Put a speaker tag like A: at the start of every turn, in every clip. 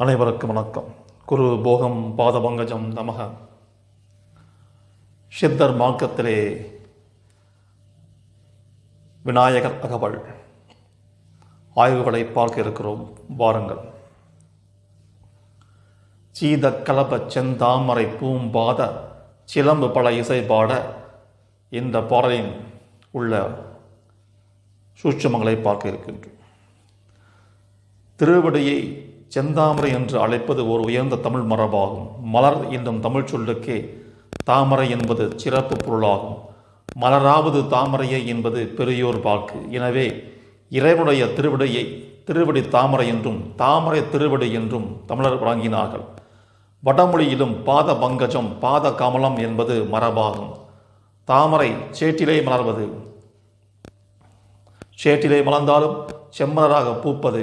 A: அனைவருக்கும் வணக்கம். குரு போகம் பாதபங்கஜம் நமக. சித்தர் மார்க்கத்திலே விநாயகர் அகவல். ஆய்வுகளை பார்க்க இருக்கிறோம். வாருங்கள். சீத கலப செந்தாமரை பூம்பாத சிலம்பு பல இசை பாட இந்த பாடலின் உள்ள சூட்சமங்களை பார்க்க இருக்கின்றோம். திருவடியை செந்தாமரை என்று அழைப்பது ஒரு உயர்ந்த தமிழ் மரபாகும். மலர் என்னும் தமிழ் சொல்லுக்கே தாமரை என்பது சிறப்பு பொருளாகும். மலராவது தாமரையை என்பது பெரியோர் வாக்கு. எனவே இறைவனுடைய திருவிடையை திருவடி தாமரை என்றும் தாமரை திருவடி என்றும் தமிழர் வழங்கினார்கள். வடமொழியிலும் பாத பங்கஜம் பாத கமலம் என்பது மரபாகும். தாமரை சேற்றிலே மலர்வது. சேற்றிலே மலர்ந்தாலும் செம்மலராக பூப்பது.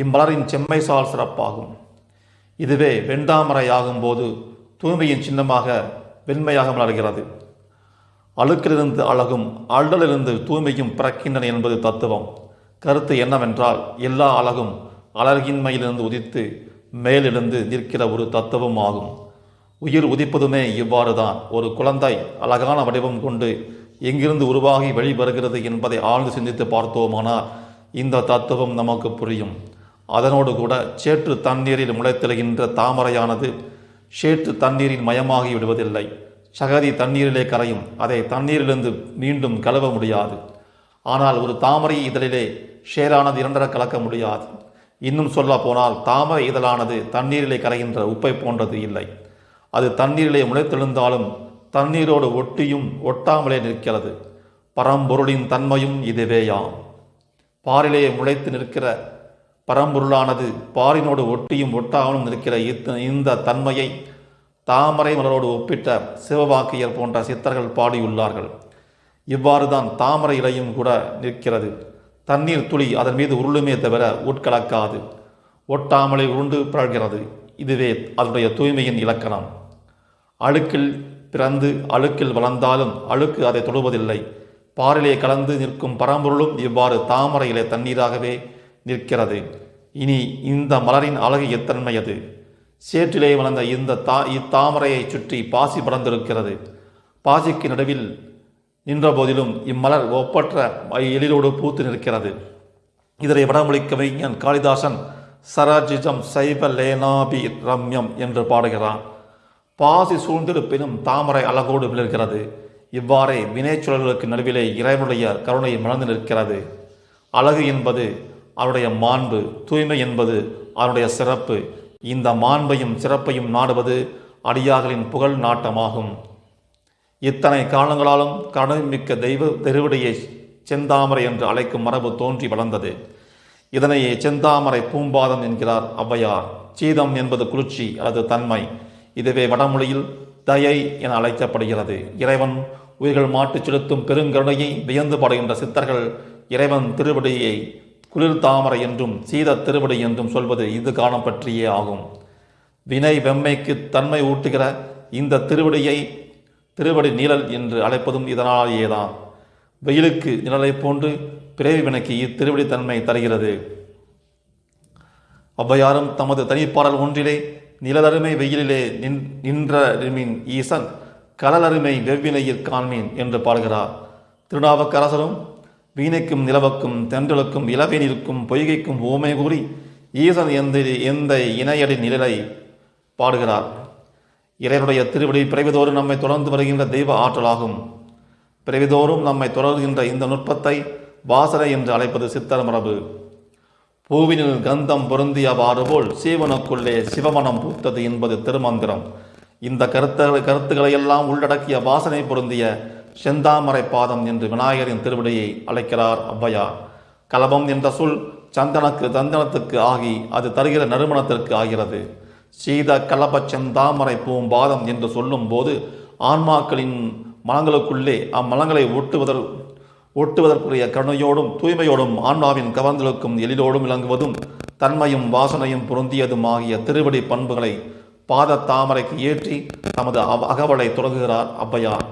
A: இம்மலரின் செம்மைசால் சிறப்பாகும். இதுவே வெண்தாமரை ஆகும்போது தூய்மையின் சின்னமாக வெண்மையாக மலர்கிறது. அழுக்கிலிருந்து அழகும் அழலிலிருந்து தூய்மையும் பிறக்கின்றன என்பது தத்துவம். கருத்து என்னவென்றால் எல்லா அழகும் அழகின்மையிலிருந்து உதித்து மேலிருந்து நிற்கிற ஒரு தத்துவம் ஆகும். உயிர் உதிப்பதுமே இவ்வாறு தான் ஒரு குழந்தை அழகான வடிவம் கொண்டு எங்கிருந்து உருவாகி வெளிவருகிறது என்பதை ஆழ்ந்து சிந்தித்து பார்த்தோமானால் இந்த தத்துவம் நமக்கு புரியும். அதனோடு கூட சேற்று தண்ணீரில் முளைத்தெழுகின்ற தாமரையானது சேற்று தண்ணீரில் மயமாகி விடுவதில்லை. சகதி தண்ணீரிலே கரையும். அதை தண்ணீரிலிருந்து மீண்டும் கழுவ முடியாது. ஆனால் ஒரு தாமரை இதழிலே ஷேரானது இரண்டர கலக்க முடியாது. இன்னும் சொல்ல போனால் தாமரை இதழானது தண்ணீரிலே கரைகின்ற உப்பை போன்றது இல்லை. அது தண்ணீரிலே முளைத்தெழுந்தாலும் தண்ணீரோடு ஒட்டியும் ஒட்டாமலே நிற்கிறது. பரம்பொருளின் தன்மையும் இதுவேயாம். பாரிலே முளைத்து நிற்கிற பரம்பொருளானது. பாரினோடு ஒட்டியும் ஒட்டாமலும் நிற்கிற இத்த இந்த தன்மையை தாமரை மலரோடு ஒப்பிட்ட சிவவாக்கியர் போன்ற சித்தர்கள் பாடியுள்ளார்கள். இவ்வாறு தான் தாமரை இலையும் கூட நிற்கிறது. தண்ணீர் துளி அதன் மீது உருளுமே தவிர உட்கலக்காது. ஒட்டாமலே உருண்டு பிறழ்கிறது. இதுவே அதனுடைய தூய்மையின் இலக்கணம். அழுக்கில் பிறந்து அழுக்கில் வளர்ந்தாலும் அழுக்கு அதை தொடுவதில்லை. பாரிலே கலந்து நிற்கும் பரம்பொருளும் இவ்வாறு தாமரையிலே தண்ணீராகவே நிற்கிறது. இனி இந்த மலரின் அழகு எத்தன்மையது சேற்றிலே வளர்ந்த இந்த தா இத்தாமரையை சுற்றி பாசி படர்ந்திருக்கிறது. பாசிக்கு நடுவில் நின்ற போதிலும் இம்மலர் ஒப்பற்ற எழிலோடு பூத்து நிற்கிறது. இதனை வடமொழிக்க கவிஞன் காளிதாசன் சரஜிஜம் சைவ லேனாபி ரம்யம் என்று பாடுகிறான். பாசி சூழ்ந்திருப்பினும் தாமரை அழகோடு விழுகிறது. இவ்வாறே வினைச்சுழல்களுக்கு நடுவிலே இறைவனுடைய கருணை மலர்ந்து நிற்கிறது. அழகு என்பது அவருடைய மாண்பு தூய்மை என்பது அவருடைய சிறப்பு. இந்த மாண்பையும் சிறப்பையும் நாடுவது அடியார்களின் புகழ் நாட்டமாகும். இத்தனை காலங்களாலும் கருணைமிக்க தெய்வ திருவடியை செந்தாமரை என்று அழைக்கும் மரபு தோன்றி வளர்ந்தது. இதனையே செந்தாமரை பூம்பாதம் என்கிறார் ஔவையார். சீதம் என்பது குளிர்ச்சி அல்லது தன்மை. இதுவே வடமொழியில் தயை என அழைக்கப்படுகிறது. இறைவன் உயிர்கள் மாட்டுச் செலுத்தும் பெருங்கருணையை வியந்து பாடுகின்ற சித்தர்கள் இறைவன் திருவடியை குளிர் தாமரை என்றும் சீத திருவடி என்றும் சொல்வது இது காலம் பற்றியே ஆகும். வினை வெம்மைக்கு தன்மை ஊட்டுகிற இந்த திருவடியை திருவடி நிழல் என்று அழைப்பதும் இதனாலேயேதான் வெயிலுக்கு நிழலைப் போன்று பிறவி வினைக்கு இத்திருவடி தன்மை தருகிறது. ஔவையாரும் தமது தனிப்பாடல் ஒன்றிலே நிழலருமை வெயிலிலே நின் நின்றருமின் ஈசன் கடலருமை வெவ்வினையில் காண்மீன் என்று பாடுகிறார். திருநாவுக்கரசரும் வீணைக்கும் நிலவுக்கும் தென்றலுக்கும் இளவேனிற்கும் பொய்கைக்கும் ஓமை கூறி ஈசன் எந்த எந்த இணையடி நிழலை பாடுகிறார். இறைவனுடைய திருவடி பிறவிதோறும் நம்மை தொடர்ந்து வருகின்ற தெய்வ ஆற்றலாகும். பிறவிதோறும் நம்மை தொடர்கின்ற இந்த நுட்பத்தை வாசனை என்று அழைப்பது சித்தர் மரபு. பூவினில் கந்தம் பொருந்தியவாறு போல் சீவனுக்குள்ளே சிவமனம் பூத்தது என்பது திருமந்திரம். இந்த கருத்து கருத்துக்களை எல்லாம் உள்ளடக்கிய வாசனை பொருந்திய செந்தாமரை பாதம் என்று விநாயகரின் திருவிடையை அழைக்கிறார் ஔவையார் கலபம் என்ற சொல் சந்தனக்கு தந்தனத்துக்கு ஆகி அது தருகிற நறுமணத்திற்கு ஆகிறது. சீத கலப செந்தாமரை பூம்பாதம் என்று சொல்லும் போது ஆன்மாக்களின் மலங்களுக்குள்ளே அம்மலங்களை ஒட்டுவதற் ஒட்டுவதற்குரிய கருணையோடும் தூய்மையோடும் ஆன்மாவின் கவர்ந்தலுக்கும் எழிலோடும் விளங்குவதும் தன்மையும் வாசனையும் பொருந்தியதும் ஆகிய திருவடி பண்புகளை பாத தாமரைக்கு ஏற்றி தமது அகவலை தொடங்குகிறார் ஔவையார்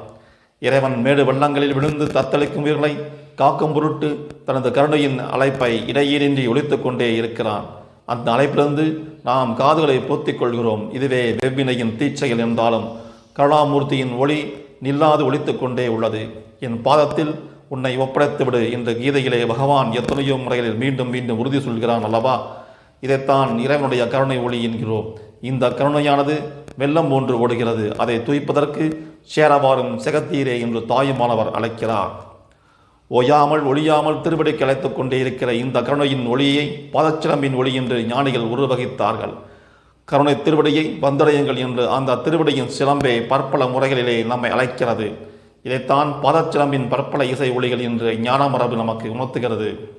A: இறைவன் மேடு வெள்ளங்களில் விழுந்து தத்தளிக்கும் உயிர்களை காக்கும் பொருட்டு தனது கருணையின் அழைப்பை இடையீரின்றி ஒழித்து கொண்டே இருக்கிறான். அந்த அழைப்பிலிருந்து நாம் காதுகளை பொத்திக் கொள்கிறோம். இதுவே வெவ்வினையின் தீச்செயல் என்றாலும் கருணாமூர்த்தியின் ஒளி நில்லாது ஒலித்துக் கொண்டே உள்ளது. என் பாதத்தில் உன்னை ஒப்படைத்துவிடு என்ற கீதையிலே பகவான் எத்தனையோ முறைகளில் மீண்டும் மீண்டும் உறுதி சொல்கிறான் அல்லவா? இதைத்தான் இறைவனுடைய கருணை ஒளி என்கிறோம். இந்த கருணையானது வெள்ளம் போன்று ஓடுகிறது. அதை துய்ப்பதற்கு சேரவாரும் செகத்தீரே என்று தாயுமானவர் அழைக்கிறார். ஓயாமல் ஒளியாமல் திருவடிக்கு அழைத்துக் கொண்டே இருக்கிற இந்த கருணையின் ஒளியை பாதச்சிலம்பின் ஒளி என்று ஞானிகள் உருவகித்தார்கள். கருணை திருவடியை வந்தடையுங்கள் என்று அந்த திருவடியின் சிலம்பே பற்பல முறைகளிலே நம்மை அழைக்கிறது. இதைத்தான் பாதச்சிலம்பின் பற்பல இசை ஒளிகள் என்று ஞான மரபு நமக்கு உணர்த்துகிறது.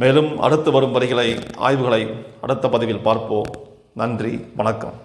A: மேலும் அடுத்து வரும் வரிகளை ஆய்வுகளை அடுத்த பதிவில் பார்ப்போம். நன்றி வணக்கம்.